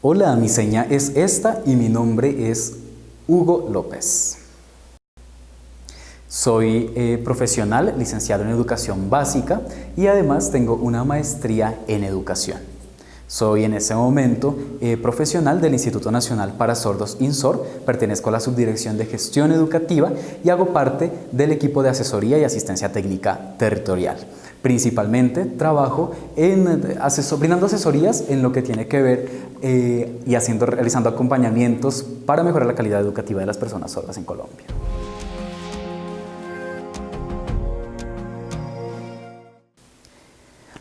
Hola, mi seña es esta y mi nombre es Hugo López. Soy eh, profesional, licenciado en Educación Básica y además tengo una maestría en Educación. Soy en ese momento eh, profesional del Instituto Nacional para Sordos INSOR, pertenezco a la Subdirección de Gestión Educativa y hago parte del equipo de asesoría y asistencia técnica territorial. Principalmente trabajo en brindando asesorías en lo que tiene que ver eh, y haciendo, realizando acompañamientos para mejorar la calidad educativa de las personas sordas en Colombia.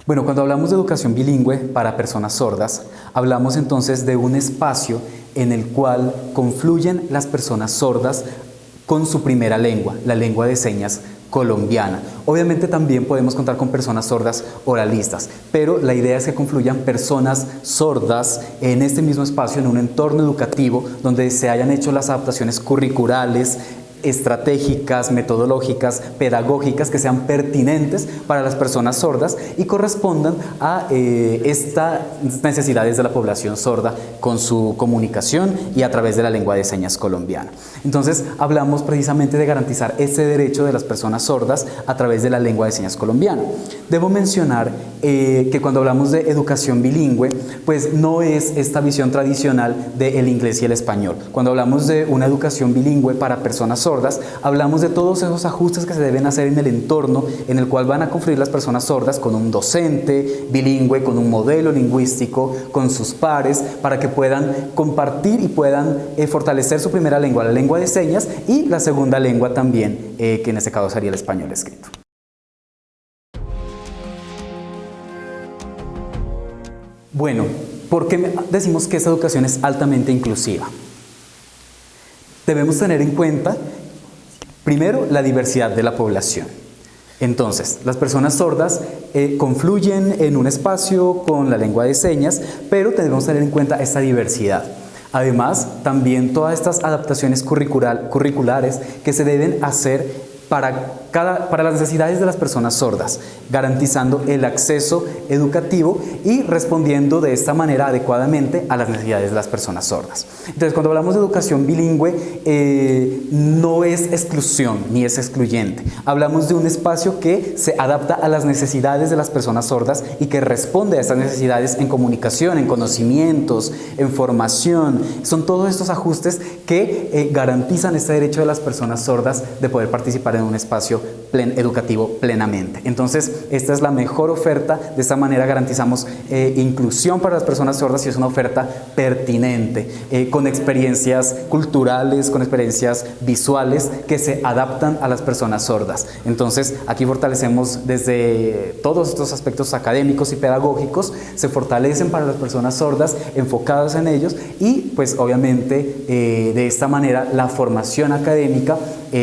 Bueno, cuando hablamos de educación bilingüe para personas sordas, hablamos entonces de un espacio en el cual confluyen las personas sordas con su primera lengua, la lengua de señas colombiana. Obviamente también podemos contar con personas sordas oralistas, pero la idea es que confluyan personas sordas en este mismo espacio, en un entorno educativo donde se hayan hecho las adaptaciones curriculares, estratégicas, metodológicas, pedagógicas que sean pertinentes para las personas sordas y correspondan a eh, estas necesidades de la población sorda con su comunicación y a través de la lengua de señas colombiana. Entonces hablamos precisamente de garantizar ese derecho de las personas sordas a través de la lengua de señas colombiana. Debo mencionar eh, que cuando hablamos de educación bilingüe, pues no es esta visión tradicional del inglés y el español. Cuando hablamos de una educación bilingüe para personas sordas, hablamos de todos esos ajustes que se deben hacer en el entorno en el cual van a confluir las personas sordas con un docente bilingüe, con un modelo lingüístico, con sus pares, para que puedan compartir y puedan eh, fortalecer su primera lengua, la lengua de señas, y la segunda lengua también, eh, que en este caso sería el español escrito. Bueno, ¿por qué decimos que esta educación es altamente inclusiva? Debemos tener en cuenta, primero, la diversidad de la población. Entonces, las personas sordas eh, confluyen en un espacio con la lengua de señas, pero debemos tener en cuenta esta diversidad. Además, también todas estas adaptaciones curriculares que se deben hacer para, cada, para las necesidades de las personas sordas, garantizando el acceso educativo y respondiendo de esta manera adecuadamente a las necesidades de las personas sordas. Entonces, cuando hablamos de educación bilingüe, eh, no es exclusión ni es excluyente. Hablamos de un espacio que se adapta a las necesidades de las personas sordas y que responde a estas necesidades en comunicación, en conocimientos, en formación. Son todos estos ajustes que eh, garantizan este derecho de las personas sordas de poder participar en un espacio educativo plenamente. Entonces, esta es la mejor oferta, de esta manera garantizamos eh, inclusión para las personas sordas y es una oferta pertinente, eh, con experiencias culturales, con experiencias visuales que se adaptan a las personas sordas. Entonces, aquí fortalecemos desde todos estos aspectos académicos y pedagógicos, se fortalecen para las personas sordas, enfocadas en ellos y pues obviamente eh, de esta manera la formación académica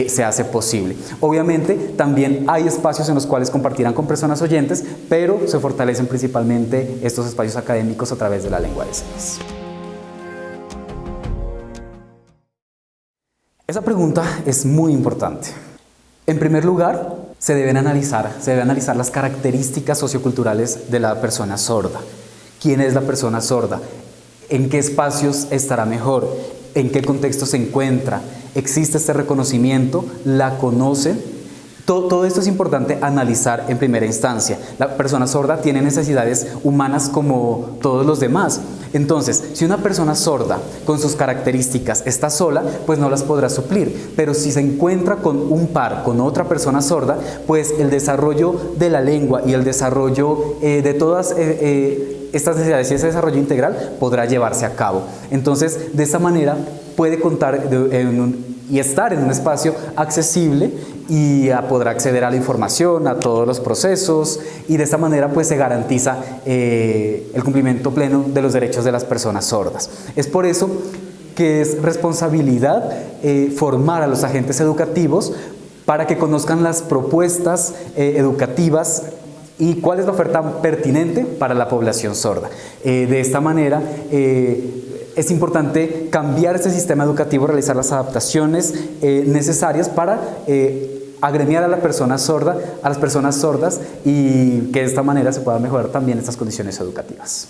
se hace posible. Obviamente también hay espacios en los cuales compartirán con personas oyentes, pero se fortalecen principalmente estos espacios académicos a través de la lengua de señas. Esa pregunta es muy importante. En primer lugar, se deben analizar, se deben analizar las características socioculturales de la persona sorda. ¿Quién es la persona sorda? ¿En qué espacios estará mejor? ¿En qué contexto se encuentra? ¿Existe este reconocimiento? ¿La conocen? Todo, esto es importante analizar en primera instancia. La persona sorda tiene necesidades humanas como todos los demás. Entonces, si una persona sorda con sus características está sola, pues no las podrá suplir. Pero si se encuentra con un par, con otra persona sorda, pues el desarrollo de la lengua y el desarrollo eh, de todas eh, eh, estas necesidades y ese desarrollo integral podrá llevarse a cabo. Entonces, de esta manera puede contar y estar en un espacio accesible y podrá acceder a la información, a todos los procesos y de esta manera pues se garantiza eh, el cumplimiento pleno de los derechos de las personas sordas. Es por eso que es responsabilidad eh, formar a los agentes educativos para que conozcan las propuestas eh, educativas y cuál es la oferta pertinente para la población sorda. de esta manera es importante cambiar este sistema educativo, realizar las adaptaciones necesarias para agremiar a la persona sorda, a las personas sordas y que de esta manera se puedan mejorar también estas condiciones educativas.